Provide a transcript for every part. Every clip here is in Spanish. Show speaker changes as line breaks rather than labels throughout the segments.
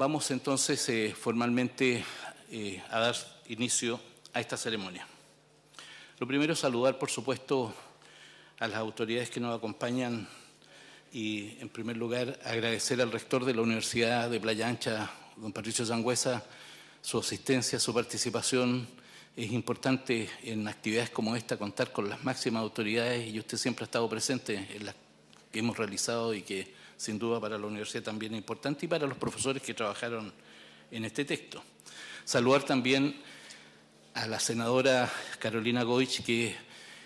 Vamos entonces eh, formalmente eh, a dar inicio a esta ceremonia. Lo primero es saludar, por supuesto, a las autoridades que nos acompañan y, en primer lugar, agradecer al rector de la Universidad de Playa Ancha, don Patricio Sangüesa, su asistencia, su participación. Es importante en actividades como esta contar con las máximas autoridades y usted siempre ha estado presente en las que hemos realizado y que sin duda para la universidad también importante y para los profesores que trabajaron en este texto. Saludar también a la senadora Carolina Goich, que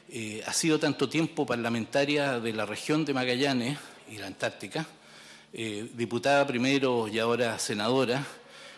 eh, ha sido tanto tiempo parlamentaria de la región de Magallanes y la Antártica, eh, diputada primero y ahora senadora,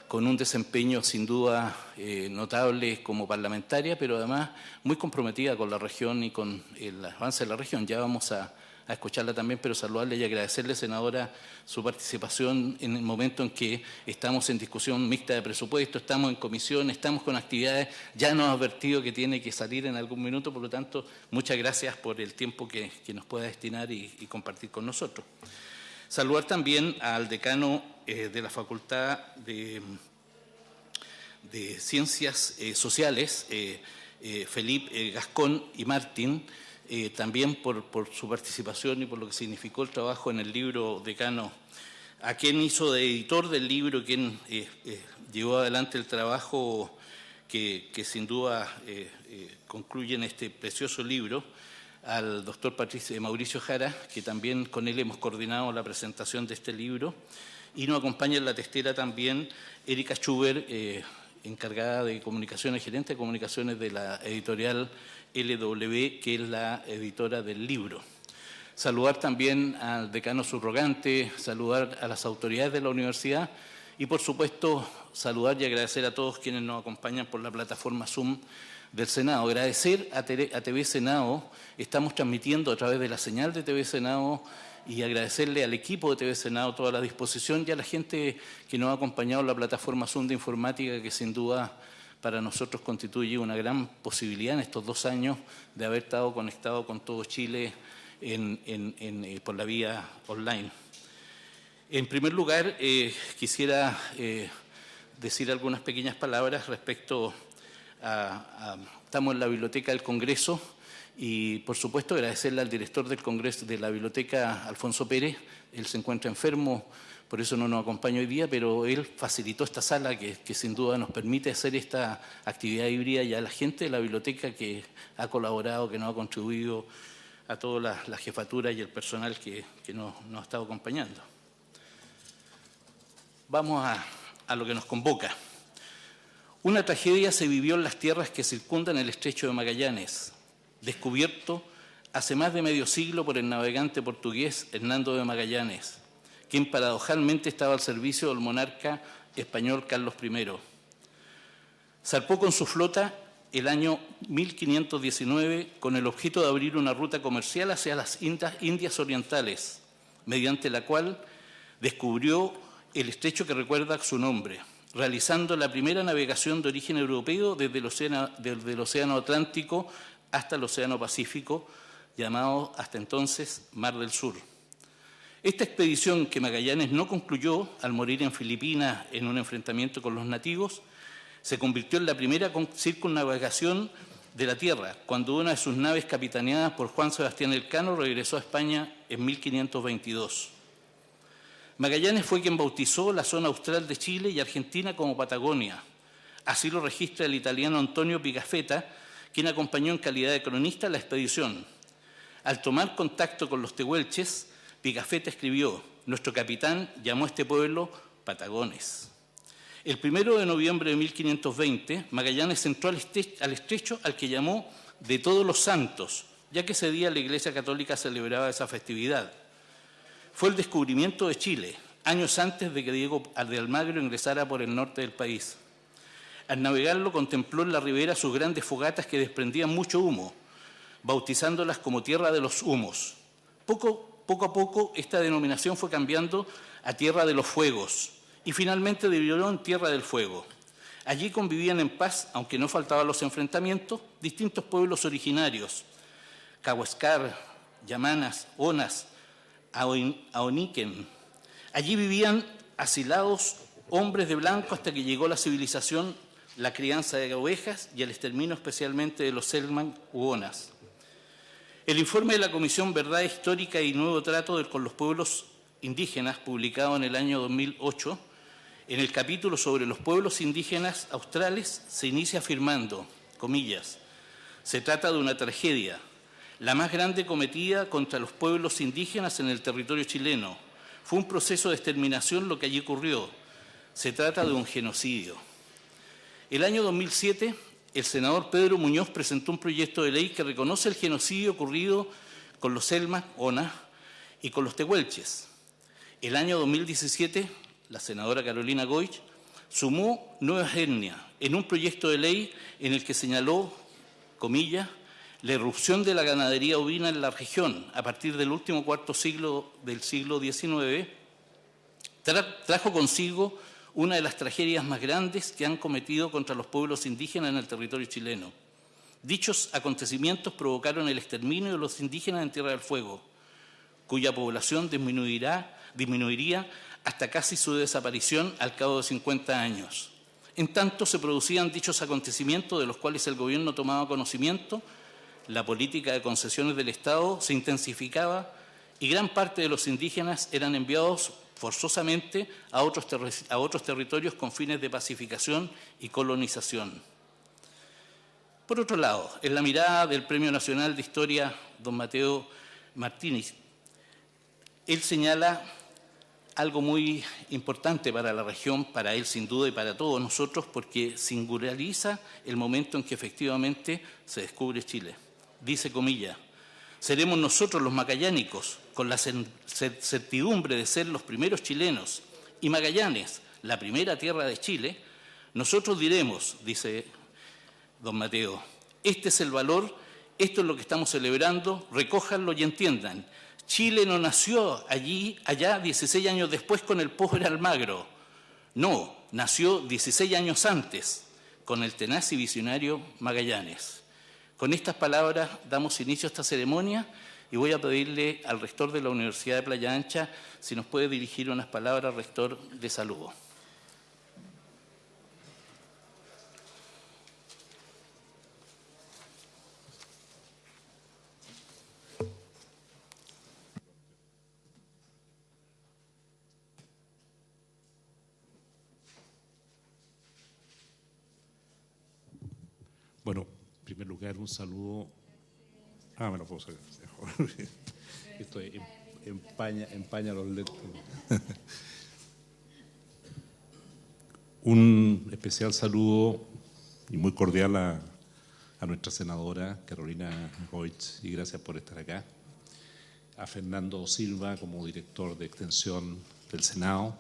con un desempeño sin duda eh, notable como parlamentaria, pero además muy comprometida con la región y con el avance de la región. Ya vamos a a escucharla también, pero saludarle y agradecerle, senadora, su participación en el momento en que estamos en discusión mixta de presupuesto, estamos en comisión, estamos con actividades, ya nos ha advertido que tiene que salir en algún minuto, por lo tanto, muchas gracias por el tiempo que, nos pueda destinar y, compartir con nosotros. Saludar también al decano eh, de la Facultad de, Ciencias eh, Sociales, eh, Felipe Gascón y Martín, eh, también por, su participación y por lo que significó el trabajo en el libro decano, a quien hizo de editor del libro, quien eh, eh, llevó adelante el trabajo que, sin duda concluye en este precioso libro, al doctor Patricio, Mauricio Jara, que también con él hemos coordinado la presentación de este libro, y nos acompaña en la testera también Erika Schuber, encargada de comunicaciones, gerente de comunicaciones de la editorial LW, que es la editora del libro. Saludar también al decano subrogante, saludar a las autoridades de la universidad y, por supuesto, saludar y agradecer a todos quienes nos acompañan por la plataforma Zoom del Senado. Agradecer a TV Senado, estamos transmitiendo a través de la señal de TV Senado y agradecerle al equipo de TV Senado toda la disposición y a la gente que nos ha acompañado en la plataforma Zoom de informática que sin duda para nosotros constituye una gran posibilidad en estos dos años de haber estado conectado con todo Chile eh, por la vía online. En primer lugar, eh, quisiera eh, decir algunas pequeñas palabras respecto a, Estamos en la Biblioteca del Congreso y, por supuesto, agradecerle al director del Congreso de la Biblioteca, Alfonso Pérez. Él se encuentra enfermo por eso no nos acompaña hoy día, pero él facilitó esta sala que, sin duda nos permite hacer esta actividad híbrida y a la gente de la biblioteca que ha colaborado, que nos ha contribuido, a toda la, jefatura y el personal que, nos, ha estado acompañando. Vamos a, a lo que nos convoca. Una tragedia se vivió en las tierras que circundan el estrecho de Magallanes, descubierto hace más de medio siglo por el navegante portugués Hernando de Magallanes quien paradojalmente estaba al servicio del monarca español Carlos I. Zarpó con su flota el año 1519 con el objeto de abrir una ruta comercial hacia las Indias Orientales, mediante la cual descubrió el estrecho que recuerda su nombre, realizando la primera navegación de origen europeo desde el Océano, desde el océano Atlántico hasta el Océano Pacífico, llamado hasta entonces Mar del Sur. Esta expedición que Magallanes no concluyó al morir en Filipinas en un enfrentamiento con los nativos, se convirtió en la primera circunnavegación de la Tierra, cuando una de sus naves capitaneadas por Juan Sebastián Elcano regresó a España en 1522. Magallanes fue quien bautizó la zona austral de Chile y Argentina como Patagonia. Así lo registra el italiano Antonio Pigafetta, quien acompañó en calidad de cronista la expedición. Al tomar contacto con los tehuelches, Pigafetta escribió, nuestro capitán llamó a este pueblo Patagones. El primero de noviembre de 1520, Magallanes entró al estrecho al que llamó de todos los santos, ya que ese día la Iglesia Católica celebraba esa festividad. Fue el descubrimiento de Chile, años antes de que Diego de Almagro ingresara por el norte del país. Al navegarlo contempló en la ribera sus grandes fogatas que desprendían mucho humo, bautizándolas como Tierra de los Humos. Poco poco a poco esta denominación fue cambiando a Tierra de los Fuegos y finalmente derivó en Tierra del Fuego. Allí convivían en paz, aunque no faltaban los enfrentamientos, distintos pueblos originarios, Cahuescar, Yamanas, Onas, Aoniquen. Allí vivían asilados hombres de blanco hasta que llegó la civilización, la crianza de ovejas y el exterminio especialmente de los Selman Huonas. El informe de la Comisión Verdad Histórica y Nuevo Trato con los Pueblos Indígenas, publicado en el año 2008, en el capítulo sobre los pueblos indígenas australes, se inicia afirmando, comillas, se trata de una tragedia, la más grande cometida contra los pueblos indígenas en el territorio chileno. Fue un proceso de exterminación lo que allí ocurrió. Se trata de un genocidio. El año 2007 el senador Pedro Muñoz presentó un proyecto de ley que reconoce el genocidio ocurrido con los Selma, ONA, y con los Tehuelches. El año 2017, la senadora Carolina Goich sumó nuevas etnias en un proyecto de ley en el que señaló, comillas, la irrupción de la ganadería ovina en la región a partir del último cuarto siglo del siglo XIX, trajo consigo una de las tragedias más grandes que han cometido contra los pueblos indígenas en el territorio chileno. Dichos acontecimientos provocaron el exterminio de los indígenas en Tierra del Fuego, cuya población disminuirá, disminuiría hasta casi su desaparición al cabo de 50 años. En tanto se producían dichos acontecimientos de los cuales el gobierno tomaba conocimiento, la política de concesiones del Estado se intensificaba y gran parte de los indígenas eran enviados forzosamente a otros, a otros territorios con fines de pacificación y colonización. Por otro lado, en la mirada del Premio Nacional de Historia, don Mateo Martínez, él señala algo muy importante para la región, para él sin duda y para todos nosotros, porque singulariza el momento en que efectivamente se descubre Chile. Dice comilla, seremos nosotros los macallánicos, con la certidumbre de ser los primeros chilenos y Magallanes, la primera tierra de Chile, nosotros diremos, dice don Mateo, este es el valor, esto es lo que estamos celebrando, recójanlo y entiendan. Chile no nació allí, allá 16 años después con el pobre Almagro. No, nació 16 años antes con el tenaz y visionario Magallanes. Con estas palabras damos inicio a esta ceremonia y voy a pedirle al rector de la Universidad de Playa Ancha si nos puede dirigir unas palabras, rector, de saludo.
Bueno, en primer lugar, un saludo. Ah, me lo puedo sacar. Esto empaña, empaña los lentes. Un especial saludo y muy cordial a, nuestra senadora Carolina Goitz y gracias por estar acá. A Fernando Silva como director de extensión del Senado,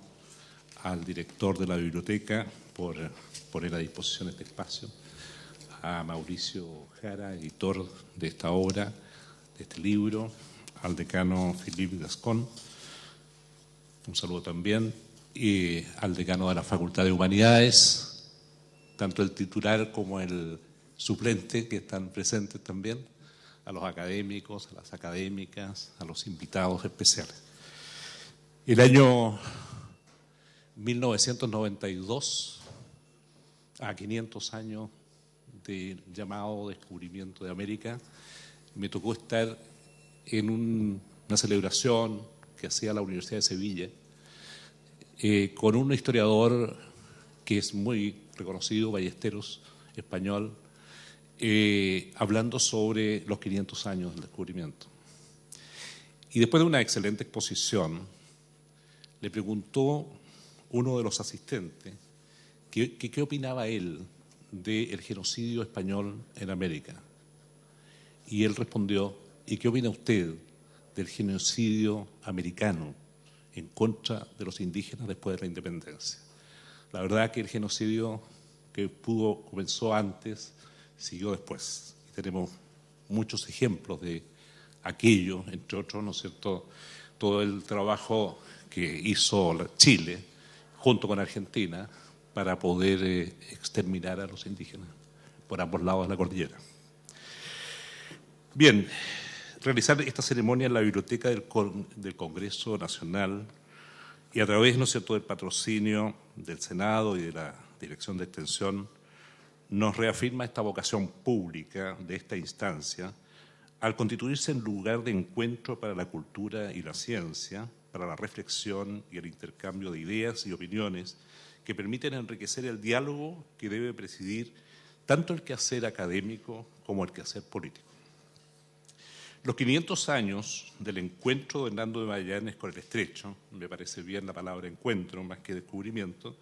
al director de la biblioteca por poner a disposición este espacio, a Mauricio Jara, editor de esta obra, de este libro, al decano Philippe Gascón, un saludo también, y al decano de la Facultad de Humanidades, tanto el titular como el suplente que están presentes también, a los académicos, a las académicas, a los invitados especiales. El año 1992, a 500 años del llamado descubrimiento de América, me tocó estar en una celebración que hacía la Universidad de Sevilla eh, con un historiador que es muy reconocido, Ballesteros, español, eh, hablando sobre los 500 años del descubrimiento. Y después de una excelente exposición, le preguntó uno de los asistentes qué opinaba él del genocidio español en América. Y él respondió, ¿y qué opina usted del genocidio americano en contra de los indígenas después de la independencia? La verdad que el genocidio que pudo comenzó antes, siguió después. Y tenemos muchos ejemplos de aquello, entre otros, ¿no es cierto?, todo el trabajo que hizo Chile junto con Argentina para poder eh, exterminar a los indígenas por ambos lados de la cordillera. Bien, realizar esta ceremonia en la Biblioteca del, Congreso Nacional y a través, ¿no cierto?, del patrocinio del Senado y de la Dirección de Extensión, nos reafirma esta vocación pública de esta instancia al constituirse en lugar de encuentro para la cultura y la ciencia, para la reflexión y el intercambio de ideas y opiniones que permiten enriquecer el diálogo que debe presidir tanto el quehacer académico como el quehacer político. Los 500 años del encuentro de Hernando de Magallanes con el estrecho, me parece bien la palabra encuentro más que descubrimiento,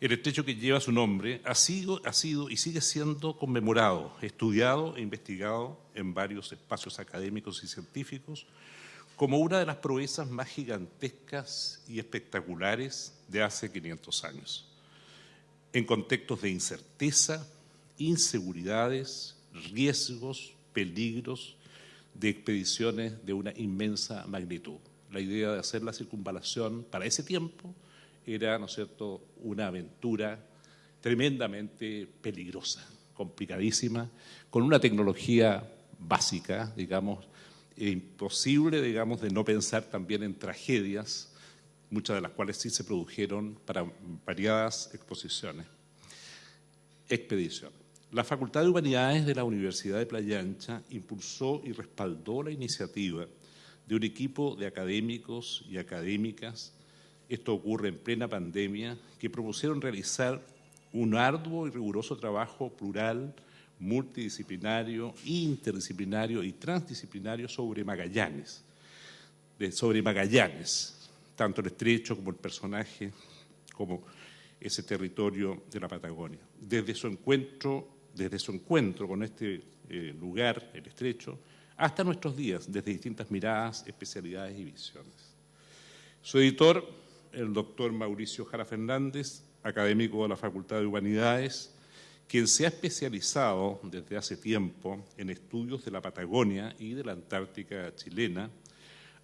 el estrecho que lleva su nombre ha sido, ha sido y sigue siendo conmemorado, estudiado e investigado en varios espacios académicos y científicos como una de las proezas más gigantescas y espectaculares de hace 500 años, en contextos de incerteza, inseguridades, riesgos, peligros de expediciones de una inmensa magnitud. La idea de hacer la circunvalación para ese tiempo era, ¿no es cierto?, una aventura tremendamente peligrosa, complicadísima, con una tecnología básica, digamos, imposible, digamos, de no pensar también en tragedias, muchas de las cuales sí se produjeron para variadas exposiciones. Expedición. La Facultad de Humanidades de la Universidad de Playa Ancha impulsó y respaldó la iniciativa de un equipo de académicos y académicas esto ocurre en plena pandemia, que propusieron realizar un arduo y riguroso trabajo plural, multidisciplinario, interdisciplinario y transdisciplinario sobre Magallanes, sobre Magallanes, tanto el estrecho como el personaje, como ese territorio de la Patagonia. Desde su encuentro, desde su encuentro con este eh, lugar, el estrecho, hasta nuestros días, desde distintas miradas, especialidades y visiones. Su editor el doctor Mauricio Jara Fernández, académico de la Facultad de Humanidades, quien se ha especializado desde hace tiempo en estudios de la Patagonia y de la Antártica chilena,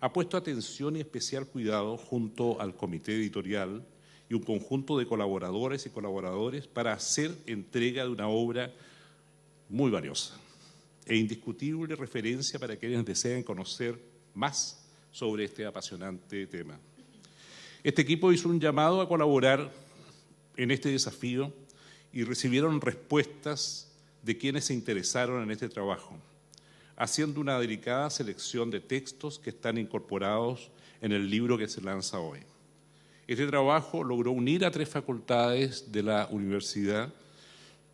ha puesto atención y especial cuidado junto al comité editorial y un conjunto de colaboradores y colaboradores para hacer entrega de una obra muy valiosa e indiscutible referencia para quienes deseen conocer más sobre este apasionante tema. Este equipo hizo un llamado a colaborar en este desafío y recibieron respuestas de quienes se interesaron en este trabajo, haciendo una delicada selección de textos que están incorporados en el libro que se lanza hoy. Este trabajo logró unir a tres facultades de la universidad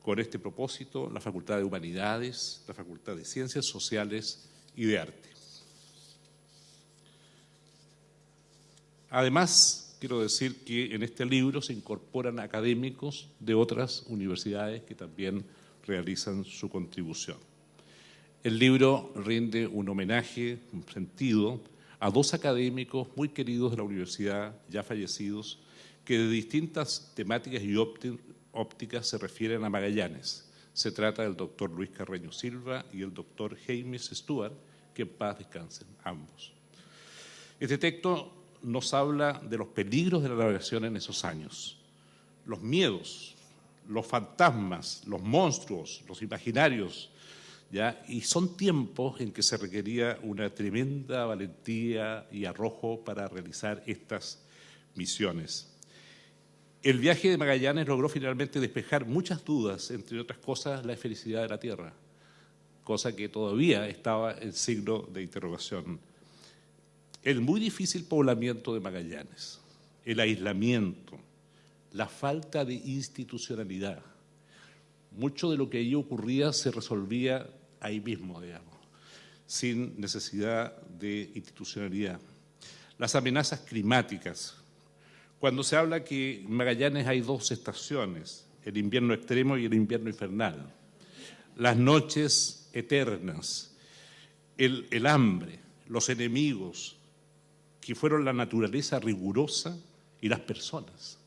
con este propósito, la Facultad de Humanidades, la Facultad de Ciencias Sociales y de Arte. Además, quiero decir que en este libro se incorporan académicos de otras universidades que también realizan su contribución. El libro rinde un homenaje, un sentido, a dos académicos muy queridos de la universidad, ya fallecidos, que de distintas temáticas y ópticas se refieren a Magallanes. Se trata del doctor Luis Carreño Silva y el doctor James Stewart, que en paz descansen ambos. Este texto nos habla de los peligros de la navegación en esos años, los miedos, los fantasmas, los monstruos, los imaginarios, ¿ya? y son tiempos en que se requería una tremenda valentía y arrojo para realizar estas misiones. El viaje de Magallanes logró finalmente despejar muchas dudas, entre otras cosas la felicidad de la Tierra, cosa que todavía estaba en signo de interrogación el muy difícil poblamiento de Magallanes, el aislamiento, la falta de institucionalidad. Mucho de lo que allí ocurría se resolvía ahí mismo, digamos, sin necesidad de institucionalidad. Las amenazas climáticas. Cuando se habla que en Magallanes hay dos estaciones, el invierno extremo y el invierno infernal, las noches eternas, el, el hambre, los enemigos, que fueron la naturaleza rigurosa y las personas.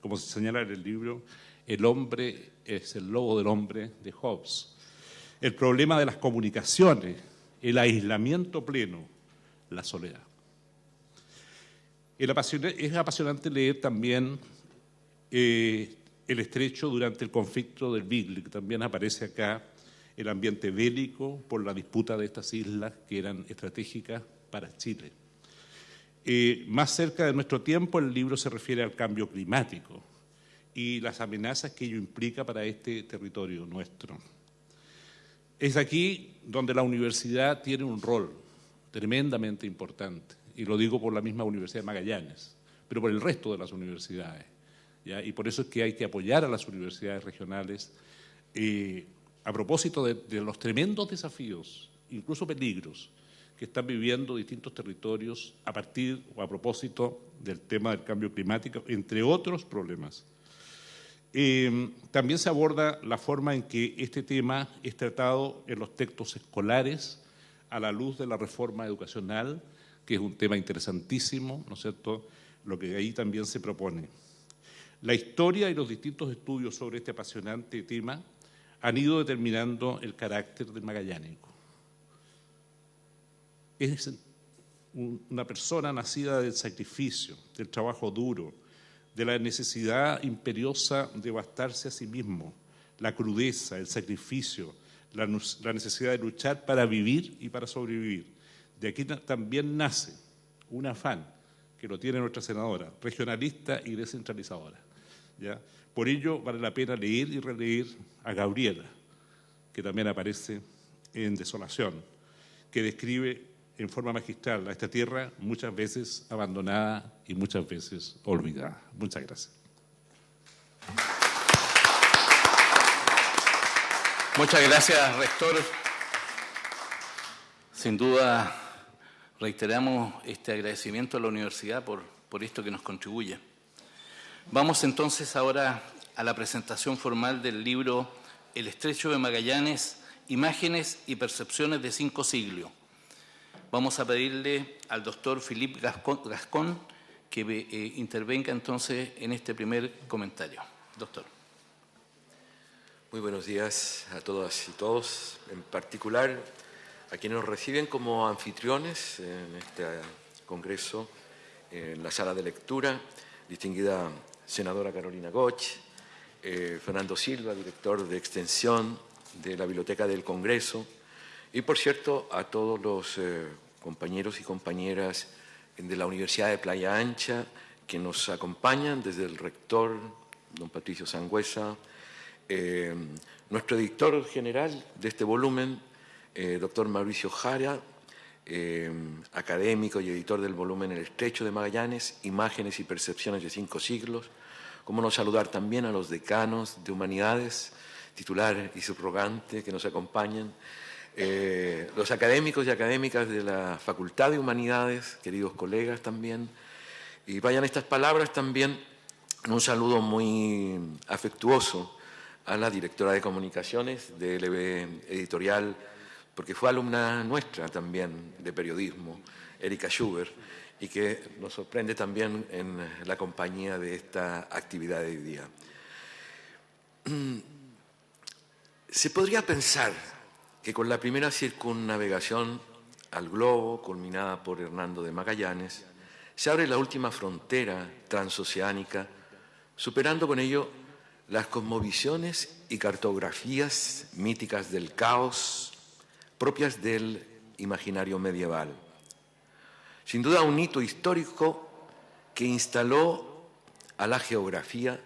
Como se señala en el libro, el hombre es el lobo del hombre de Hobbes. El problema de las comunicaciones, el aislamiento pleno, la soledad. es apasionante leer también eh, el estrecho durante el conflicto del Beagle, que también aparece acá el ambiente bélico por la disputa de estas islas que eran estratégicas para Chile. Más cerca de nuestro tiempo, el libro se refiere al cambio climático y las amenazas que ello implica para este territorio nuestro. Es aquí donde la universidad tiene un rol tremendamente importante, y lo digo por la misma Universidad de Magallanes, pero por el resto de las universidades. Y por eso es que hay que apoyar a las universidades regionales eh, a propósito de los tremendos desafíos, incluso peligros, que están viviendo distintos territorios a partir o a propósito del tema del cambio climático, entre otros problemas. Eh, también se aborda la forma en que este tema es tratado en los textos escolares a la luz de la reforma educacional, que es un tema interesantísimo, ¿no es cierto?, lo que ahí también se propone. La historia y los distintos estudios sobre este apasionante tema han ido determinando el carácter del magallánico. Es una persona nacida del sacrificio, del trabajo duro, de la necesidad imperiosa de bastarse a sí mismo, la crudeza, el sacrificio, la, necesidad de luchar para vivir y para sobrevivir. De aquí también nace un afán que lo tiene nuestra senadora, regionalista y descentralizadora. ¿ya? Por ello vale la pena leer y releer a Gabriela, que también aparece en Desolación, que describe en forma magistral a esta tierra muchas veces abandonada y muchas veces olvidada. Muchas gracias.
Muchas gracias, rector. Sin duda reiteramos este agradecimiento a la universidad por, por esto que nos contribuye. Vamos entonces ahora a la presentación formal del libro El Estrecho de Magallanes, Imágenes y Percepciones de Cinco Siglos, Vamos a pedirle al doctor Philippe Gascón que eh, intervenga entonces en este primer comentario. Doctor.
Muy buenos días a todas y todos, en particular a quienes nos reciben como anfitriones en este congreso, en la sala de lectura, distinguida senadora Carolina Goch, eh, Fernando Silva, director de extensión de la Biblioteca del Congreso, y, por cierto, a todos los eh, compañeros y compañeras de la Universidad de Playa Ancha que nos acompañan, desde el rector, don Patricio Sangüesa, eh, nuestro editor general de este volumen, eh, doctor Mauricio Jara, académico y editor del volumen El Estrecho de Magallanes, Imágenes y Percepciones de Cinco Siglos, como no saludar también a los decanos de Humanidades, titular y subrogante, que nos acompañan, eh, los académicos y académicas de la Facultad de Humanidades, queridos colegas también, y vayan estas palabras también un saludo muy afectuoso a la directora de comunicaciones de LB Editorial, porque fue alumna nuestra también de periodismo, Erika Schubert, y que nos sorprende también en la compañía de esta actividad de hoy día. Se podría pensar que con la primera circunnavegación al globo, culminada por Hernando de Magallanes, se abre la última frontera transoceánica, superando con ello las cosmovisiones y cartografías míticas del caos propias del imaginario medieval. Sin duda un hito histórico que instaló a la geografía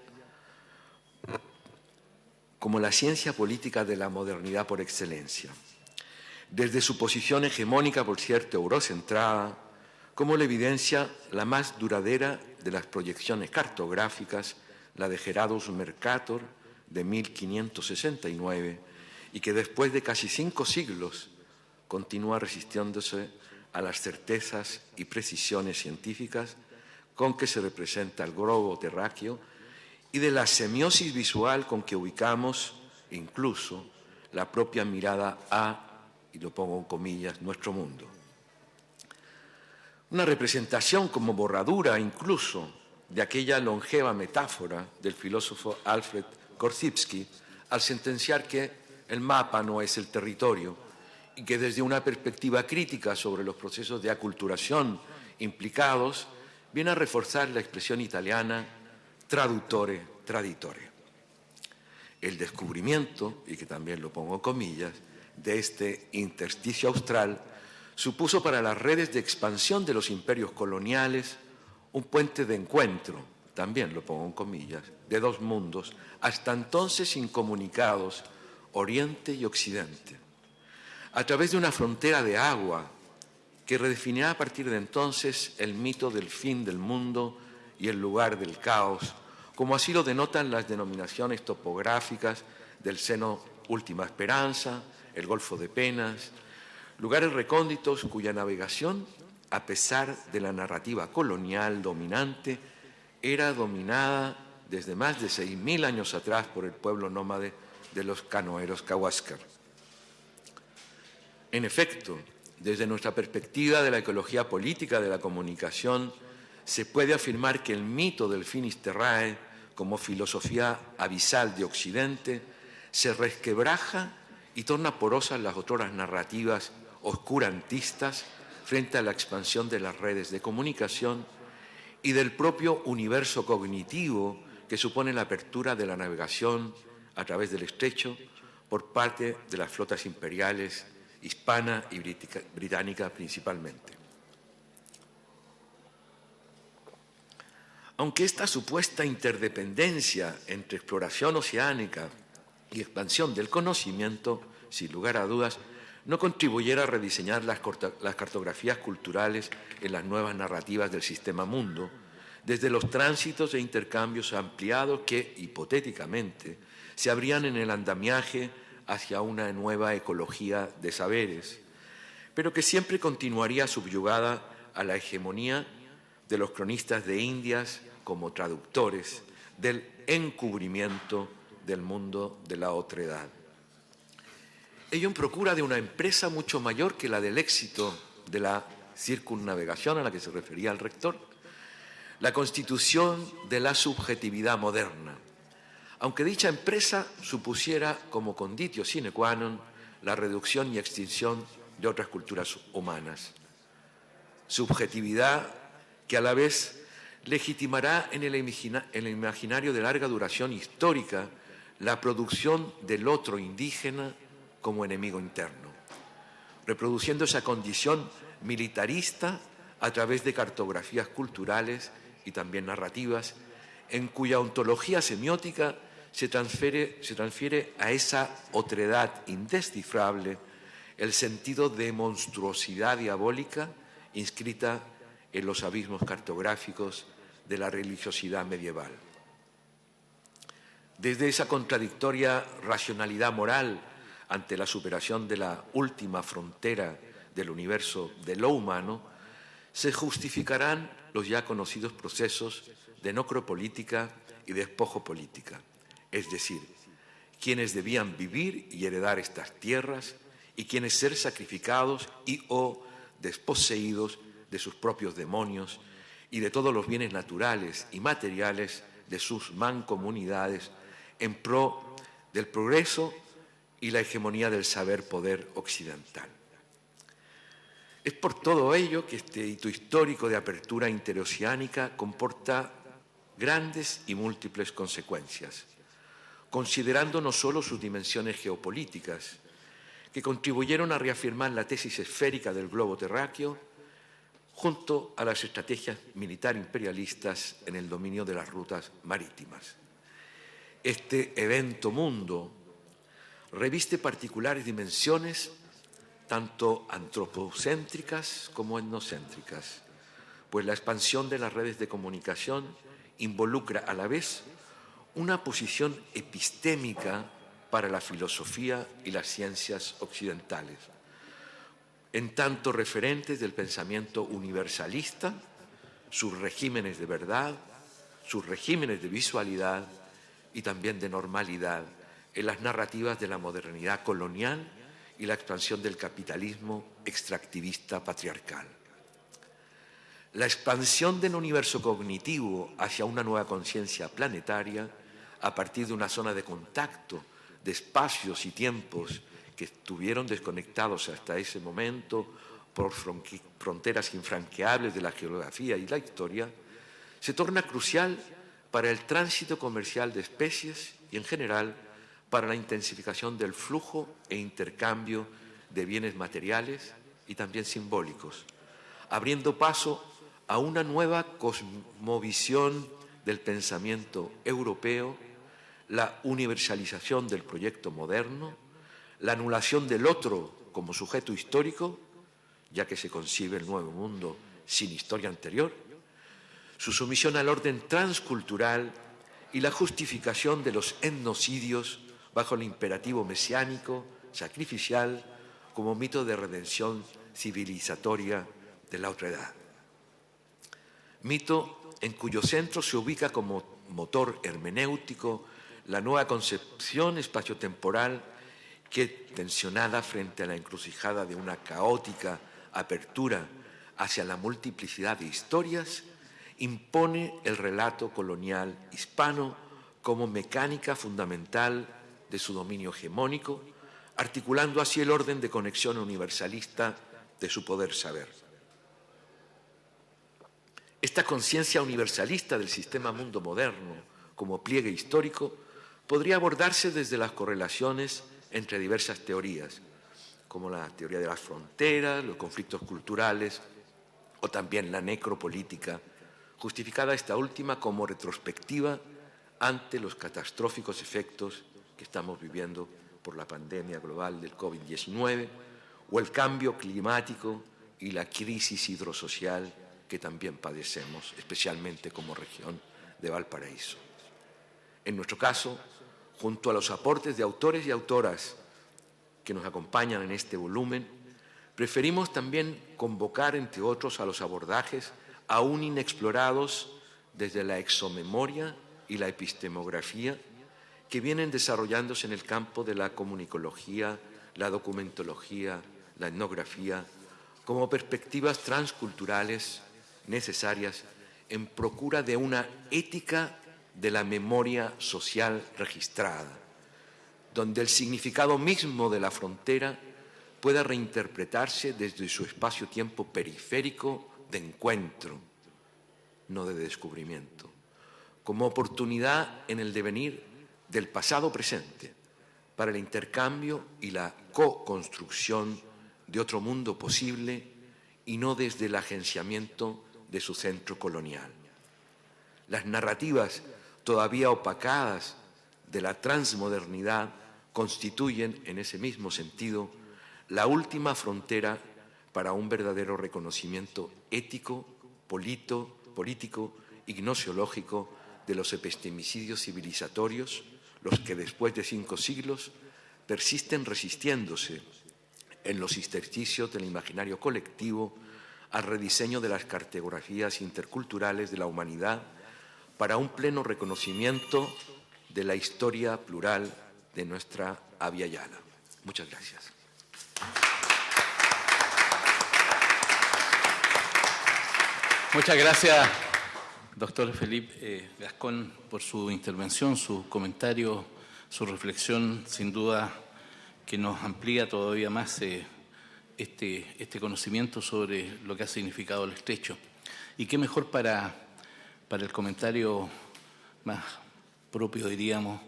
como la ciencia política de la modernidad por excelencia. Desde su posición hegemónica, por cierto, eurocentrada, como la evidencia la más duradera de las proyecciones cartográficas, la de Gerardus Mercator de 1569, y que después de casi cinco siglos continúa resistiéndose a las certezas y precisiones científicas con que se representa el globo terráqueo y de la semiosis visual con que ubicamos incluso la propia mirada a, y lo pongo en comillas, nuestro mundo. Una representación como borradura incluso de aquella longeva metáfora del filósofo Alfred Korzybski al sentenciar que el mapa no es el territorio y que desde una perspectiva crítica sobre los procesos de aculturación implicados viene a reforzar la expresión italiana traductore traditore. El descubrimiento, y que también lo pongo comillas, de este intersticio austral supuso para las redes de expansión de los imperios coloniales un puente de encuentro, también lo pongo en comillas, de dos mundos, hasta entonces incomunicados, Oriente y Occidente, a través de una frontera de agua que redefinirá a partir de entonces el mito del fin del mundo y el lugar del caos, como así lo denotan las denominaciones topográficas del seno Última Esperanza, el Golfo de Penas, lugares recónditos cuya navegación, a pesar de la narrativa colonial dominante, era dominada desde más de 6.000 años atrás por el pueblo nómade de los canoeros Kawascar. En efecto, desde nuestra perspectiva de la ecología política de la comunicación, se puede afirmar que el mito del Finisterrae, como filosofía abisal de Occidente, se resquebraja y torna porosas las otras narrativas oscurantistas frente a la expansión de las redes de comunicación y del propio universo cognitivo que supone la apertura de la navegación a través del estrecho por parte de las flotas imperiales hispana y británica principalmente. Aunque esta supuesta interdependencia entre exploración oceánica y expansión del conocimiento, sin lugar a dudas, no contribuyera a rediseñar las, cartografías culturales en las nuevas narrativas del sistema mundo, desde los tránsitos e intercambios ampliados que, hipotéticamente, se abrían en el andamiaje hacia una nueva ecología de saberes, pero que siempre continuaría subyugada a la hegemonía de los cronistas de Indias como traductores del encubrimiento del mundo de la otredad. Ello en procura de una empresa mucho mayor que la del éxito de la circunnavegación a la que se refería el rector, la constitución de la subjetividad moderna, aunque dicha empresa supusiera como conditio sine qua non la reducción y extinción de otras culturas humanas. Subjetividad que a la vez legitimará en el, imaginario de larga duración histórica la producción del otro indígena como enemigo interno, reproduciendo esa condición militarista a través de cartografías culturales y también narrativas, en cuya ontología semiótica se transfiere, a esa otredad indescifrable el sentido de monstruosidad diabólica inscrita en los abismos cartográficos de la religiosidad medieval. Desde esa contradictoria racionalidad moral ante la superación de la última frontera del universo de lo humano, se justificarán los ya conocidos procesos de necropolítica y despojo política, es decir, quienes debían vivir y heredar estas tierras y quienes ser sacrificados y o desposeídos de sus propios demonios y de todos los bienes naturales y materiales de sus mancomunidades en pro del progreso y la hegemonía del saber poder occidental. Es por todo ello que este hito histórico de apertura interoceánica comporta grandes y múltiples consecuencias, considerando no solo sus dimensiones geopolíticas, que contribuyeron a reafirmar la tesis esférica del globo terráqueo, junto a las estrategias militar imperialistas en el dominio de las rutas marítimas. Este evento mundo reviste particulares dimensiones tanto antropocéntricas como etnocéntricas, pues la expansión de las redes de comunicación involucra a la vez una posición epistémica para la filosofía y las ciencias occidentales, en tanto referentes del pensamiento universalista, sus regímenes de verdad, sus regímenes de visualidad y también de normalidad en las narrativas de la modernidad colonial y la expansión del capitalismo extractivista patriarcal. La expansión del universo cognitivo hacia una nueva conciencia planetaria a partir de una zona de contacto de espacios y tiempos que estuvieron desconectados hasta ese momento por fronteras infranqueables de la geografía y la historia, se torna crucial para el tránsito comercial de especies y, en general, para la intensificación del flujo e intercambio de bienes materiales y también simbólicos, abriendo paso a una nueva cosmovisión del pensamiento europeo, la universalización del proyecto moderno, la anulación del otro como sujeto histórico, ya que se concibe el nuevo mundo sin historia anterior, su sumisión al orden transcultural y la justificación de los etnocidios bajo el imperativo mesiánico, sacrificial, como mito de redención civilizatoria de la otra edad. Mito en cuyo centro se ubica como motor hermenéutico la nueva concepción espaciotemporal que, tensionada frente a la encrucijada de una caótica apertura hacia la multiplicidad de historias, impone el relato colonial hispano como mecánica fundamental de su dominio hegemónico, articulando así el orden de conexión universalista de su poder saber. Esta conciencia universalista del sistema mundo moderno como pliegue histórico podría abordarse desde las correlaciones entre diversas teorías, como la teoría de las fronteras, los conflictos culturales o también la necropolítica, justificada esta última como retrospectiva ante los catastróficos efectos que estamos viviendo por la pandemia global del COVID-19 o el cambio climático y la crisis hidrosocial que también padecemos, especialmente como región de Valparaíso. En nuestro caso, junto a los aportes de autores y autoras que nos acompañan en este volumen, preferimos también convocar, entre otros, a los abordajes aún inexplorados desde la exomemoria y la epistemografía que vienen desarrollándose en el campo de la comunicología, la documentología, la etnografía, como perspectivas transculturales necesarias en procura de una ética de la memoria social registrada, donde el significado mismo de la frontera pueda reinterpretarse desde su espacio-tiempo periférico de encuentro, no de descubrimiento, como oportunidad en el devenir del pasado presente para el intercambio y la co-construcción de otro mundo posible y no desde el agenciamiento de su centro colonial. Las narrativas todavía opacadas de la transmodernidad constituyen, en ese mismo sentido, la última frontera para un verdadero reconocimiento ético, polito, político y gnosiológico de los epistemicidios civilizatorios, los que después de cinco siglos persisten resistiéndose en los intersticios del imaginario colectivo al rediseño de las cartografías interculturales de la humanidad para un pleno reconocimiento de la historia plural de nuestra Avia. Muchas gracias.
Muchas gracias, doctor Felipe eh, Gascón, por su intervención, su comentario, su reflexión, sin duda que nos amplía todavía más eh, este, este, conocimiento sobre lo que ha significado el estrecho. Y qué mejor para, para el comentario más propio, diríamos,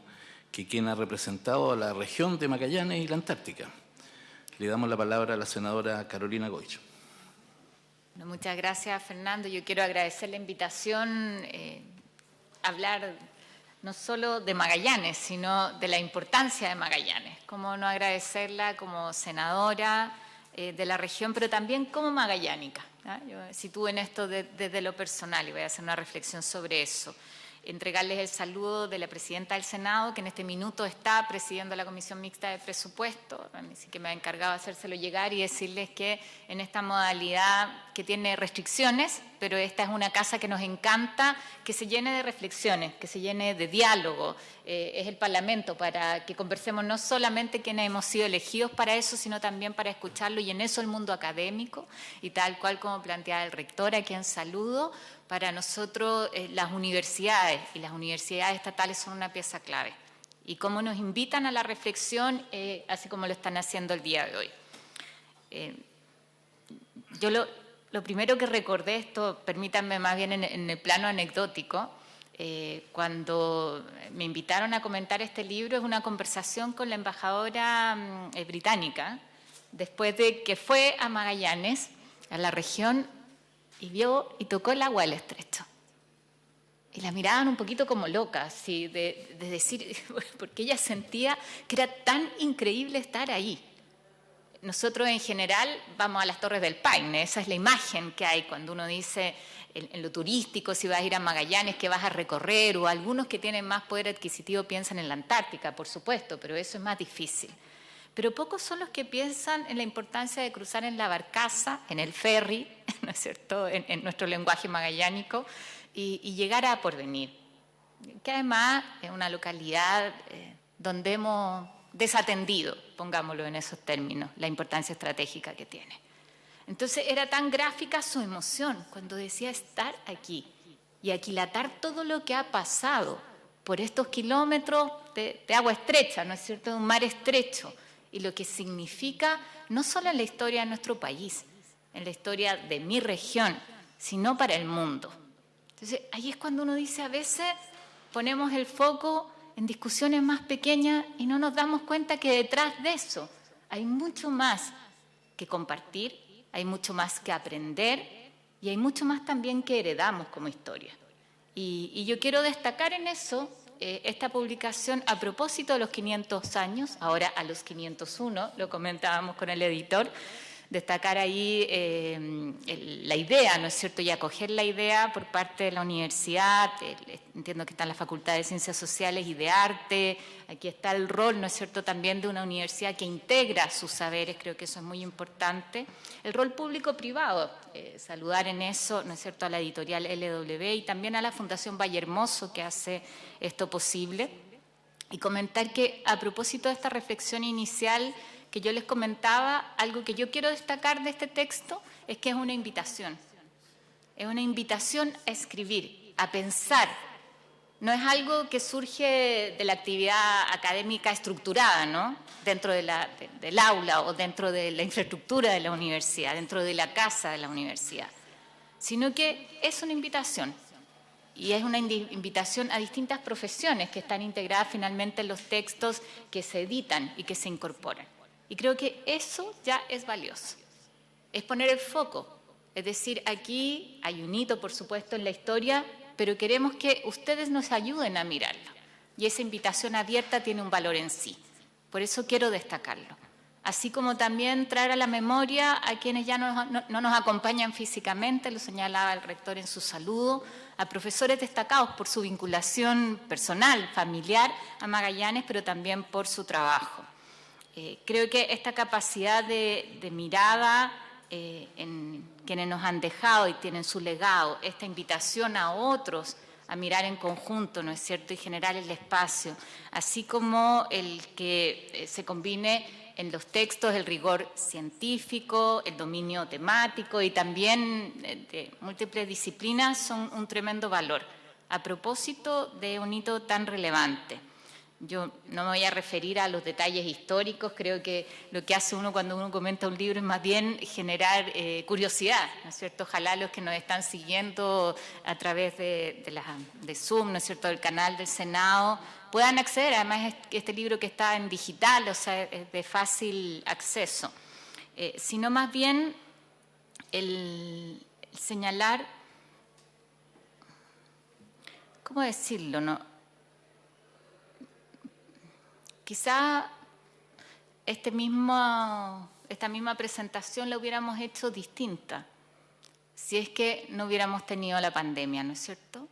que quien ha representado a la región de Magallanes y la Antártica. Le damos la palabra a la senadora Carolina Goich.
muchas gracias, Fernando. Yo quiero agradecer la invitación eh, hablar no solo de Magallanes, sino de la importancia de Magallanes. Cómo no agradecerla como senadora, eh, de la región, pero también como magallánica. Yo sitúo en esto desde lo personal y voy a hacer una reflexión sobre eso entregarles el saludo de la presidenta del Senado, que en este minuto está presidiendo la Comisión Mixta de Presupuesto, así que me ha encargado de hacérselo llegar y decirles que en esta modalidad que tiene restricciones, pero esta es una casa que nos encanta, que se llene de reflexiones, que se llene de diálogo, eh, es el Parlamento para que conversemos no solamente quienes hemos sido elegidos para eso, sino también para escucharlo y en eso el mundo académico y tal cual como planteaba el rector, a quien saludo, para nosotros eh, las universidades y las universidades estatales son una pieza clave. Y cómo nos invitan a la reflexión, eh, así como lo están haciendo el día de hoy. Eh, yo lo, primero que recordé, esto permítanme más bien en, el plano anecdótico, cuando me invitaron a comentar este libro, es una conversación con la embajadora mm, británica, después de que fue a Magallanes, a la región, y vio y tocó el agua del estrecho. Y la miraban un poquito como loca, así, de, de decir, porque ella sentía que era tan increíble estar ahí. Nosotros en general vamos a las Torres del Paine, esa es la imagen que hay cuando uno dice en, lo turístico, si vas a ir a Magallanes, que vas a recorrer, o algunos que tienen más poder adquisitivo piensan en la Antártica, por supuesto, pero eso es más difícil. Pero pocos son los que piensan en la importancia de cruzar en la barcaza, en el ferry, ¿no es cierto?, en, nuestro lenguaje magallánico, y, llegar a Porvenir, que además es una localidad eh, donde hemos desatendido, pongámoslo en esos términos, la importancia estratégica que tiene. Entonces era tan gráfica su emoción cuando decía estar aquí y aquilatar todo lo que ha pasado por estos kilómetros de, agua estrecha, ¿no es cierto?, de un mar estrecho, y lo que significa no solo en la historia de nuestro país, en la historia de mi región, sino para el mundo. Entonces, ahí es cuando uno dice, a veces ponemos el foco en discusiones más pequeñas y no nos damos cuenta que detrás de eso hay mucho más que compartir, hay mucho más que aprender y hay mucho más también que heredamos como historia. Y, yo quiero destacar en eso eh, esta publicación a propósito de los 500 años, ahora a los 501, lo comentábamos con el editor, destacar ahí eh, la idea, ¿no es cierto?, y acoger la idea por parte de la universidad, entiendo que está en la Facultad de Ciencias Sociales y de Arte, aquí está el rol, ¿no es cierto?, también de una universidad que integra sus saberes, creo que eso es muy importante, el rol público-privado, eh, saludar en eso, ¿no es cierto?, a la editorial LW y también a la Fundación Valle Hermoso que hace esto posible, y comentar que a propósito de esta reflexión inicial, que yo les comentaba, algo que yo quiero destacar de este texto es que es una invitación. Es una invitación a escribir, a pensar. No es algo que surge de la actividad académica estructurada, ¿no? Dentro del aula o dentro de la infraestructura de la universidad, dentro de la casa de la universidad, sino que es una invitación. Y es una invitación a distintas profesiones que están integradas finalmente en los textos que se editan y que se incorporan. Y creo que eso ya es valioso. Es poner el foco. Es decir, aquí hay un hito, por supuesto, en la historia, pero queremos que ustedes nos ayuden a mirarlo. Y esa invitación abierta tiene un valor en sí. Por eso quiero destacarlo. Así como también traer a la memoria a quienes ya no, no nos acompañan físicamente, lo señalaba el rector en su saludo, a profesores destacados por su vinculación personal, familiar a Magallanes, pero también por su trabajo. Eh, creo que esta capacidad de, mirada eh, en quienes nos han dejado y tienen su legado, esta invitación a otros a mirar en conjunto, ¿no es cierto?, y generar el espacio, así como el que eh, se combine en los textos el rigor científico, el dominio temático y también de múltiples disciplinas son un tremendo valor a propósito de un hito tan relevante. Yo no me voy a referir a los detalles históricos, creo que lo que hace uno cuando uno comenta un libro es más bien generar eh, curiosidad, ¿no es cierto? Ojalá los que nos están siguiendo a través de, Zoom, ¿no es cierto?, del canal del Senado, puedan acceder, además este libro que está en digital, o sea, es de fácil acceso, eh, sino más bien el señalar, ¿cómo decirlo?, no? Quizá este mismo, esta misma presentación la hubiéramos hecho distinta si es que no hubiéramos tenido la pandemia, ¿no es cierto?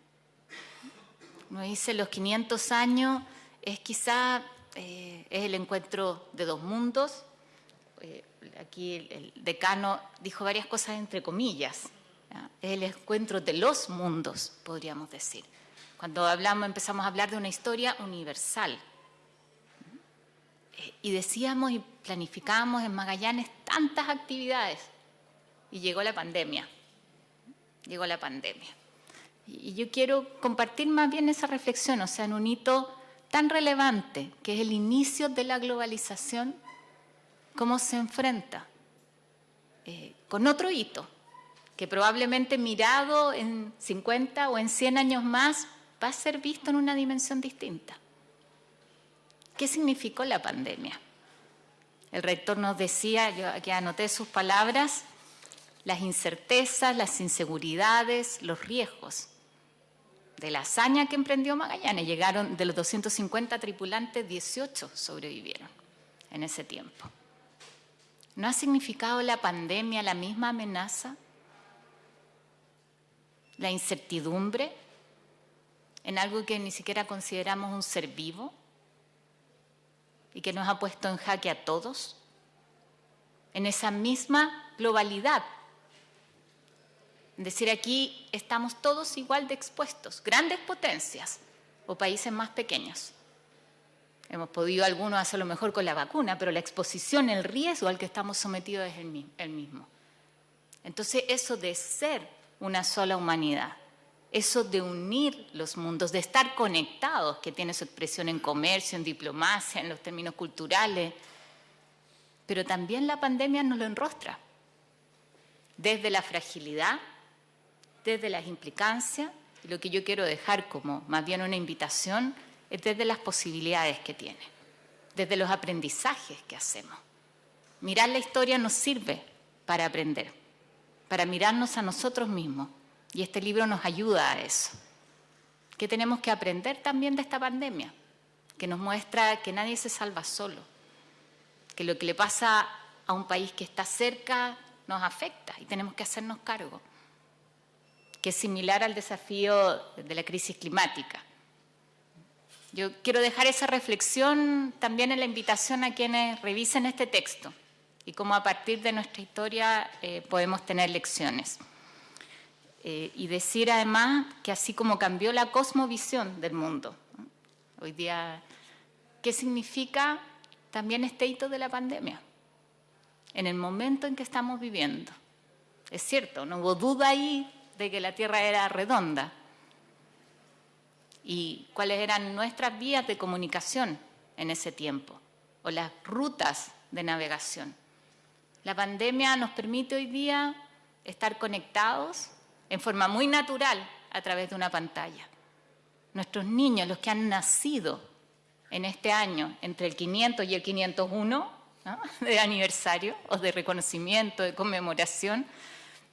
Nos dice los 500 años es quizá eh, es el encuentro de dos mundos. Eh, aquí el, decano dijo varias cosas entre comillas. Es el encuentro de los mundos, podríamos decir. Cuando hablamos, empezamos a hablar de una historia universal, y decíamos y planificábamos en Magallanes tantas actividades y llegó la pandemia, llegó la pandemia. Y yo quiero compartir más bien esa reflexión, o sea, en un hito tan relevante que es el inicio de la globalización, cómo se enfrenta eh, con otro hito, que probablemente mirado en 50 o en 100 años más va a ser visto en una dimensión distinta. ¿Qué significó la pandemia? el rector nos decía, yo aquí anoté sus palabras, las incertezas, las inseguridades, los riesgos de la hazaña que emprendió Magallanes. Llegaron de los 250 tripulantes, 18 sobrevivieron en ese tiempo. ¿No ha significado la pandemia la misma amenaza? ¿La incertidumbre en algo que ni siquiera consideramos un ser vivo y que nos ha puesto en jaque a todos? En esa misma globalidad es decir, aquí estamos todos igual de expuestos, grandes potencias o países más pequeños. Hemos podido algunos hacerlo mejor con la vacuna, pero la exposición, el riesgo al que estamos sometidos es el mismo. Entonces, eso de ser una sola humanidad, eso de unir los mundos, de estar conectados, que tiene su expresión en comercio, en diplomacia, en los términos culturales, pero también la pandemia nos lo enrostra. Desde la fragilidad desde las implicancias y lo que yo quiero dejar como más bien una invitación es desde las posibilidades que tiene, desde los aprendizajes que hacemos. Mirar la historia nos sirve para aprender, para mirarnos a nosotros mismos y este libro nos ayuda a eso. ¿Qué tenemos que aprender también de esta pandemia? Que nos muestra que nadie se salva solo, que lo que le pasa a un país que está cerca nos afecta y tenemos que hacernos cargo que es similar al desafío de la crisis climática. Yo quiero dejar esa reflexión también en la invitación a quienes revisen este texto y cómo a partir de nuestra historia eh, podemos tener lecciones. Eh, y decir además que así como cambió la cosmovisión del mundo, hoy día, ¿qué significa también este hito de la pandemia? En el momento en que estamos viviendo. Es cierto, no hubo duda ahí de que la Tierra era redonda y cuáles eran nuestras vías de comunicación en ese tiempo o las rutas de navegación. La pandemia nos permite hoy día estar conectados en forma muy natural a través de una pantalla. Nuestros niños, los que han nacido en este año entre el 500 y el 501 de aniversario o de reconocimiento, de conmemoración,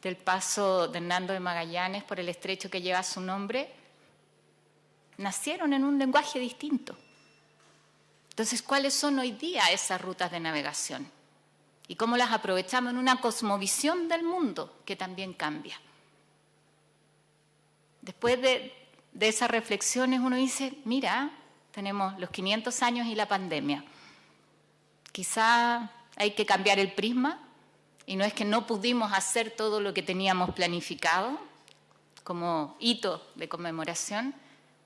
del paso de Hernando de Magallanes por el estrecho que lleva su nombre, nacieron en un lenguaje distinto. Entonces, ¿cuáles son hoy día esas rutas de navegación? ¿Y cómo las aprovechamos en una cosmovisión del mundo que también cambia? Después de, esas reflexiones uno dice, mira, tenemos los 500 años y la pandemia. Quizá hay que cambiar el prisma y no es que no pudimos hacer todo lo que teníamos planificado como hito de conmemoración,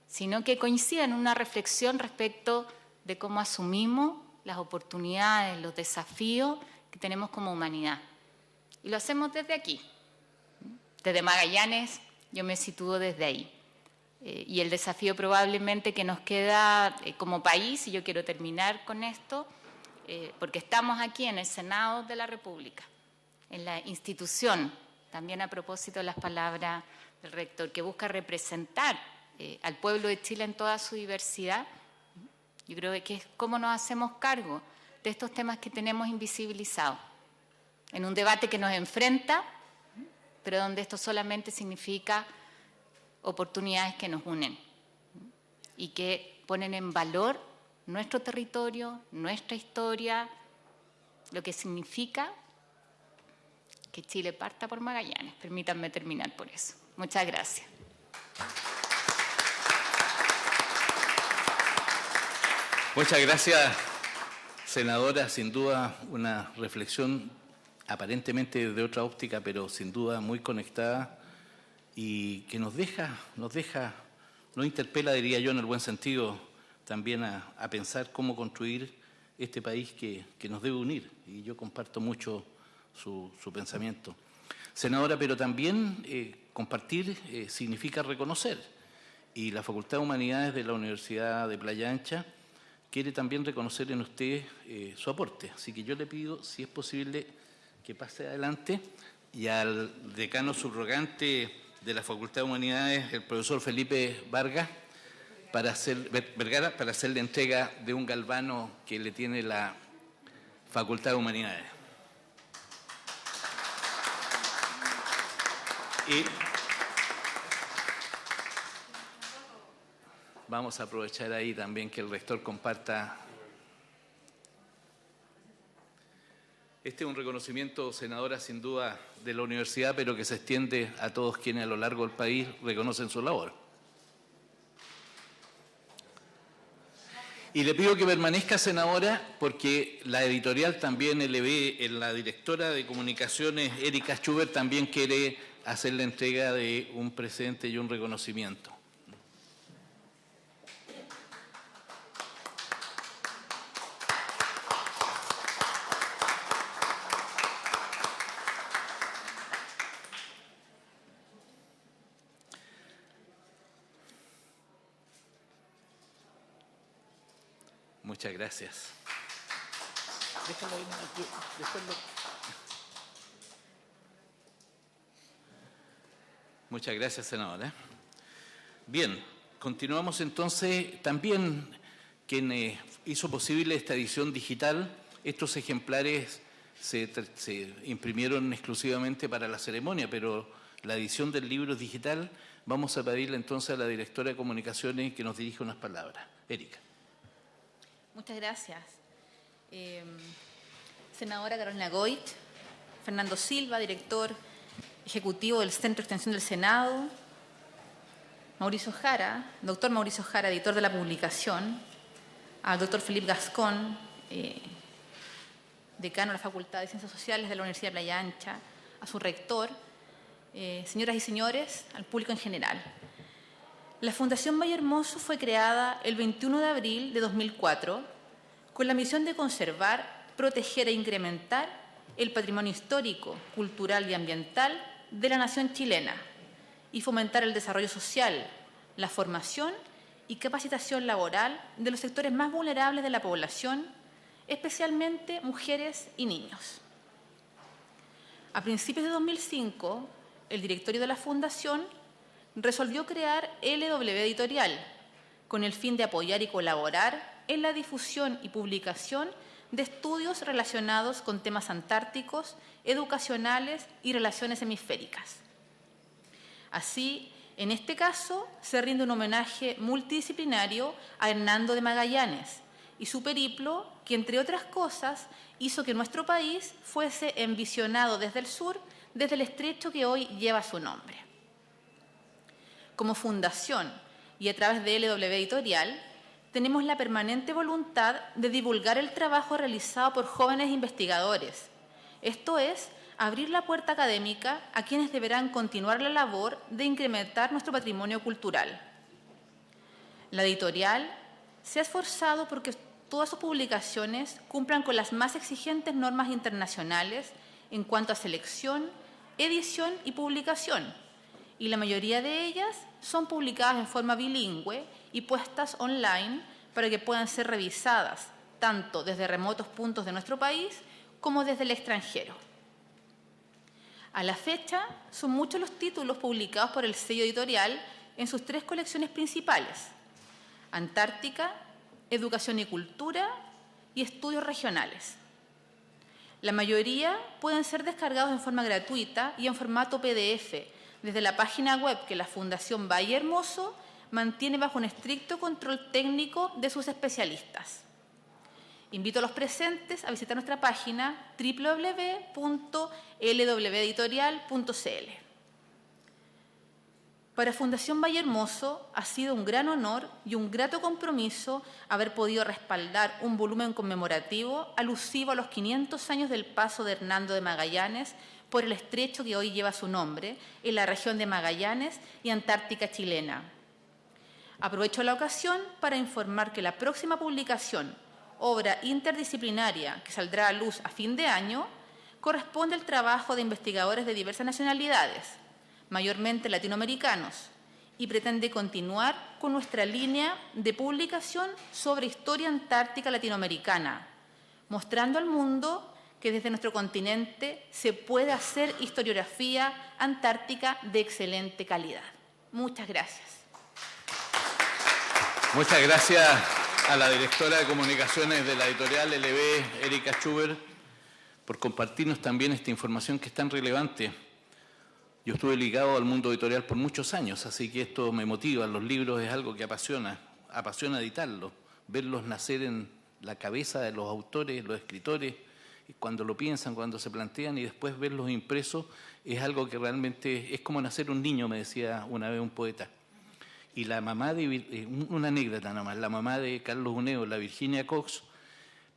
sino que coincide en una reflexión respecto de cómo asumimos las oportunidades, los desafíos que tenemos como humanidad. Y lo hacemos desde aquí. Desde Magallanes yo me sitúo desde ahí. Eh, y el desafío probablemente que nos queda eh, como país, y yo quiero terminar con esto, eh, porque estamos aquí en el Senado de la República, en la institución, también a propósito de las palabras del rector, que busca representar al pueblo de Chile en toda su diversidad. Yo creo que es cómo nos hacemos cargo de estos temas que tenemos invisibilizados, en un debate que nos enfrenta, pero donde esto solamente significa oportunidades que nos unen y que ponen en valor nuestro territorio, nuestra historia, lo que significa que Chile parta por Magallanes. Permítanme terminar por eso. Muchas gracias.
Muchas gracias, senadora. Sin duda una reflexión aparentemente de otra óptica, pero sin duda muy conectada y que nos deja, nos deja, nos interpela, diría yo, en el buen sentido, también a, pensar cómo construir este país que, que nos debe unir. Y yo comparto mucho su, pensamiento. Senadora, pero también eh, compartir eh, significa reconocer. Y la Facultad de Humanidades de la Universidad de Playa Ancha quiere también reconocer en usted eh, su aporte. Así que yo le pido, si es posible, que pase adelante y al decano subrogante de la Facultad de Humanidades, el profesor Felipe Vargas, para hacer, Vergara, para hacer la entrega de un galvano que le tiene la Facultad de Humanidades. Y vamos a aprovechar ahí también que el rector comparta. Este es un reconocimiento, senadora, sin duda, de la universidad, pero que se extiende a todos quienes a lo largo del país reconocen su labor. Y le pido que permanezca, senadora, porque la editorial también LB, la directora de comunicaciones, Erika Schubert, también quiere hacer la entrega de un presente y un reconocimiento. Muchas gracias. Déjalo ahí, después Muchas gracias, senadora. Bien, continuamos entonces. También quien eh, hizo posible esta edición digital, estos ejemplares se, imprimieron exclusivamente para la ceremonia, pero la edición del libro es digital. Vamos a pedirle entonces a la directora de comunicaciones que nos dirija unas palabras. Erika.
Muchas gracias. Em, senadora Carolina Goit, Fernando Silva, director ejecutivo del Centro de Extensión del Senado, Mauricio Jara, doctor Mauricio Jara, editor de la publicación, al doctor Felipe Gascón, eh, decano de la Facultad de Ciencias Sociales de la Universidad de Playa Ancha, a su rector, eh, señoras y señores, al público en general. La Fundación Valle Hermoso fue creada el 21 de abril de 2004 con la misión de conservar, proteger e incrementar el patrimonio histórico, cultural y ambiental de la nación chilena y fomentar el desarrollo social, la formación y capacitación laboral de los sectores más vulnerables de la población, especialmente mujeres y niños. A principios de 2005, el directorio de la Fundación resolvió crear LW Editorial con el fin de apoyar y colaborar en la difusión y publicación de estudios relacionados con temas antárticos, educacionales y relaciones hemisféricas. Así, en este caso, se rinde un homenaje multidisciplinario a Hernando de Magallanes y su periplo, que entre otras cosas hizo que nuestro país fuese envisionado desde el sur, desde el estrecho que hoy lleva su nombre. Como fundación y a través de LW Editorial, tenemos la permanente voluntad de divulgar el trabajo realizado por jóvenes investigadores. Esto es, abrir la puerta académica a quienes deberán continuar la labor de incrementar nuestro patrimonio cultural. La editorial se ha esforzado porque todas sus publicaciones cumplan con las más exigentes normas internacionales en cuanto a selección, edición y publicación, y la mayoría de ellas son publicadas en forma bilingüe y puestas online para que puedan ser revisadas tanto desde remotos puntos de nuestro país como desde el extranjero. A la fecha, son muchos los títulos publicados por el sello editorial en sus tres colecciones principales, Antártica, Educación y Cultura y Estudios Regionales. La mayoría pueden ser descargados en forma gratuita y en formato PDF desde la página web que la Fundación Valle Hermoso mantiene bajo un estricto control técnico de sus especialistas. Invito a los presentes a visitar nuestra página www.lweditorial.cl. Para Fundación Valle Hermoso ha sido un gran honor y un grato compromiso haber podido respaldar un volumen conmemorativo alusivo a los 500 años del paso de Hernando de Magallanes por el estrecho que hoy lleva su nombre en la región de Magallanes y Antártica chilena. Aprovecho la ocasión para informar que la próxima publicación, obra interdisciplinaria que saldrá a luz a fin de año, corresponde al trabajo de investigadores de diversas nacionalidades, mayormente latinoamericanos, y pretende continuar con nuestra línea de publicación sobre historia antártica latinoamericana, mostrando al mundo que desde nuestro continente se puede hacer historiografía antártica de excelente calidad. Muchas gracias.
Muchas gracias, a la directora de comunicaciones de la editorial LB, Erika Schubert, por compartirnos también esta información que es tan relevante. Yo estuve ligado al mundo editorial por muchos años, así que esto me motiva. Los libros es algo que apasiona, apasiona editarlos, verlos nacer en la cabeza de los autores, los escritores, cuando lo piensan, cuando se plantean y después verlos impresos, es algo que realmente es como nacer un niño, me decía una vez un poeta. Y la mamá de, eh, una anécdota nomás, la mamá de Carlos Uneo, la Virginia Cox,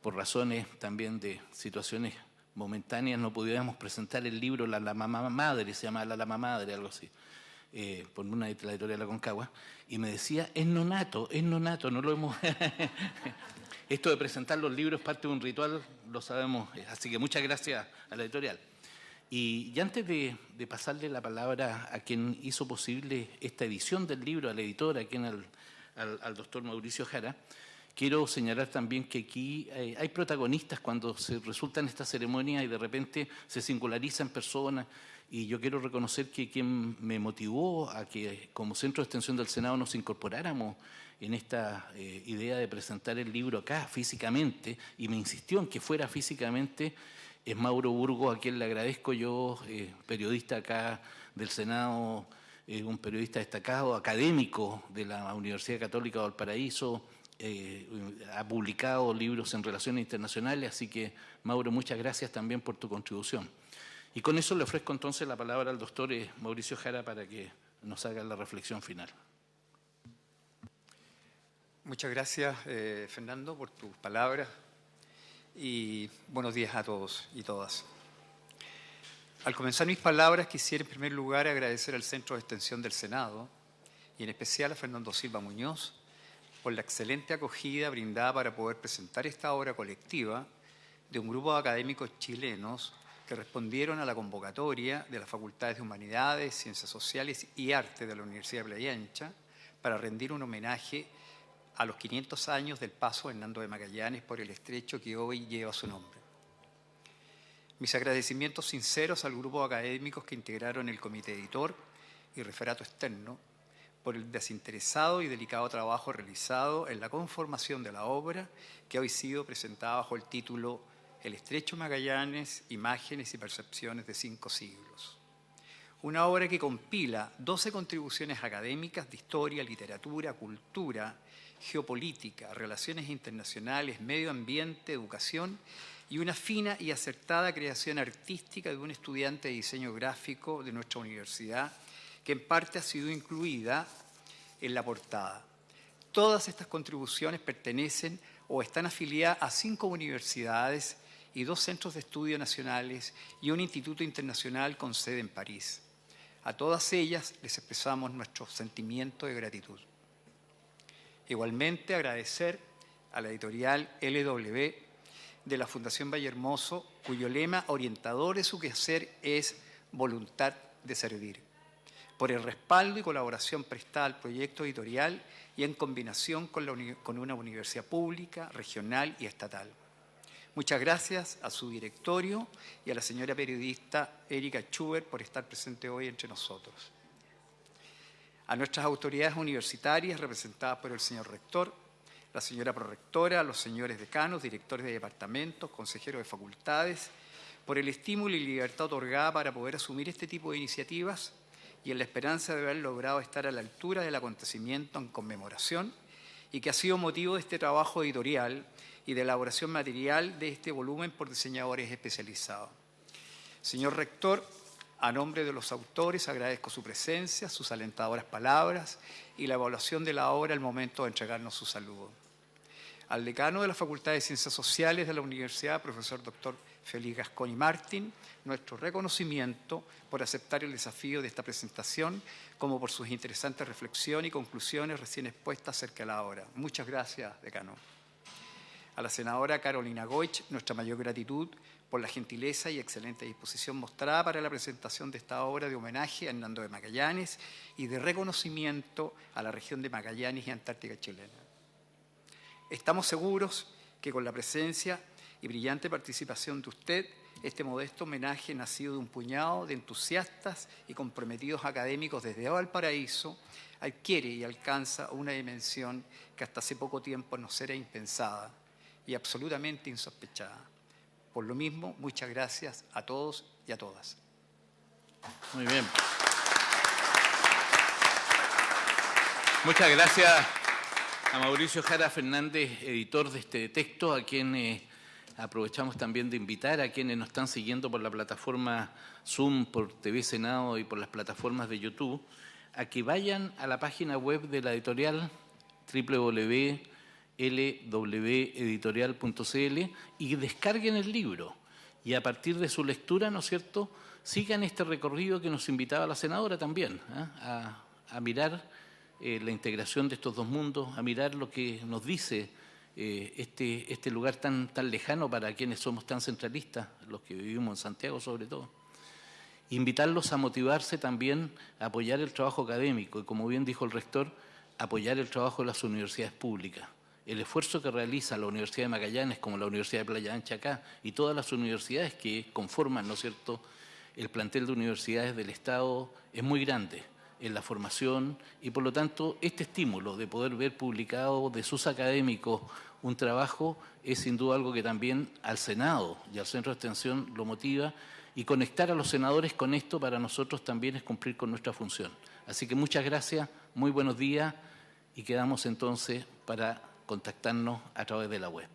por razones también de situaciones momentáneas, no pudiéramos presentar el libro La, la Mamá Madre, se llama La Lama Madre, algo así, eh, por una de la editorial La Concagua, y me decía, es nonato, es nonato, no lo hemos... Esto de presentar los libros parte de un ritual, lo sabemos, así que muchas gracias a la editorial. Y, antes de, pasarle la palabra a quien hizo posible esta edición del libro, al editor, a quien al, al, doctor Mauricio Jara, quiero señalar también que aquí eh, hay protagonistas cuando se resulta en esta ceremonia y de repente se singularizan personas. Y yo quiero reconocer que quien me motivó a que como Centro de Extensión del Senado nos incorporáramos en esta eh, idea de presentar el libro acá físicamente, y me insistió en que fuera físicamente, es Mauro Burgo, a quien le agradezco yo, eh, periodista acá del Senado, un periodista destacado, académico de la Universidad Católica de Valparaíso, eh, ha publicado libros en relaciones internacionales, así que Mauro, muchas gracias también por tu contribución. Y con eso le ofrezco entonces la palabra al doctor Mauricio Jara para que nos haga la reflexión final.
Muchas gracias, Fernando, por tus palabras, y buenos días a todos y todas. Al comenzar mis palabras quisiera en primer lugar agradecer al Centro de Extensión del Senado y en especial a Fernando Silva Muñoz por la excelente acogida brindada para poder presentar esta obra colectiva de un grupo de académicos chilenos que respondieron a la convocatoria de las Facultades de Humanidades, Ciencias Sociales y Arte de la Universidad de Playa Ancha para rendir un homenaje a los 500 años del paso de Hernando de Magallanes por el estrecho que hoy lleva su nombre. Mis agradecimientos sinceros al grupo de académicos que integraron el comité editor y referato externo por el desinteresado y delicado trabajo realizado en la conformación de la obra que hoy ha sido presentada bajo el título El estrecho Magallanes, imágenes y percepciones de cinco siglos. Una obra que compila 12 contribuciones académicas de historia, literatura, cultura geopolítica, relaciones internacionales, medio ambiente, educación y una fina y acertada creación artística de un estudiante de diseño gráfico de nuestra universidad, que en parte ha sido incluida en la portada. Todas estas contribuciones pertenecen o están afiliadas a cinco universidades y dos centros de estudio nacionales y un instituto internacional con sede en París. A todas ellas les expresamos nuestro sentimiento de gratitud. Igualmente agradecer a la editorial LW de la Fundación Valle Hermoso, cuyo lema orientador de su quehacer es voluntad de servir, por el respaldo y colaboración prestada al proyecto editorial y en combinación con, con una universidad pública, regional y estatal. Muchas gracias a su directorio y a la señora periodista Erika Schubert por estar presente hoy entre nosotros a nuestras autoridades universitarias representadas por el señor rector, la señora prorectora, los señores decanos, directores de departamentos, consejeros de facultades, por el estímulo y libertad otorgada para poder asumir este tipo de iniciativas y en la esperanza de haber logrado estar a la altura del acontecimiento en conmemoración y que ha sido motivo de este trabajo editorial y de elaboración material de este volumen por diseñadores especializados. Señor rector, a nombre de los autores agradezco su presencia, sus alentadoras palabras y la evaluación de la obra al momento de entregarnos su saludo. Al decano de la Facultad de Ciencias Sociales de la Universidad, profesor doctor Félix Gasconi Martín, nuestro reconocimiento por aceptar el desafío de esta presentación, como por sus interesantes reflexiones y conclusiones recién expuestas acerca de la obra. Muchas gracias, decano. A la senadora Carolina Goich, nuestra mayor gratitud por la gentileza y excelente disposición mostrada para la presentación de esta obra de homenaje a Hernando de Magallanes y de reconocimiento a la región de Magallanes y Antártica chilena. Estamos seguros que con la presencia y brillante participación de usted este modesto homenaje nacido de un puñado de entusiastas y comprometidos académicos desde Valparaíso adquiere y alcanza una dimensión que hasta hace poco tiempo nos era impensada y absolutamente insospechada. Por lo mismo, muchas gracias a todos y a todas.
Muy bien. Muchas gracias a Mauricio Jara Fernández, editor de este texto, a quien eh, aprovechamos también de invitar a quienes nos están siguiendo por la plataforma Zoom, por TV Senado y por las plataformas de YouTube, a que vayan a la página web de la editorial www.lweditorial.cl y descarguen el libro. Y a partir de su lectura, ¿no es cierto?, sigan este recorrido que nos invitaba la senadora también, ¿eh? a, mirar eh, la integración de estos dos mundos, a mirar lo que nos dice eh, este, este lugar tan, tan lejano para quienes somos tan centralistas, los que vivimos en Santiago sobre todo. Invitarlos a motivarse también a apoyar el trabajo académico y, como bien dijo el rector, apoyar el trabajo de las universidades públicas. El esfuerzo que realiza la Universidad de Magallanes, como la Universidad de Playa Ancha acá, y todas las universidades que conforman, ¿no es cierto?, el plantel de universidades del Estado es muy grande en la formación y por lo tanto este estímulo de poder ver publicado de sus académicos un trabajo es sin duda algo que también al Senado y al Centro de Extensión lo motiva y conectar a los senadores con esto para nosotros también es cumplir con nuestra función. Así que muchas gracias, muy buenos días y quedamos entonces para contactarnos a través de la web.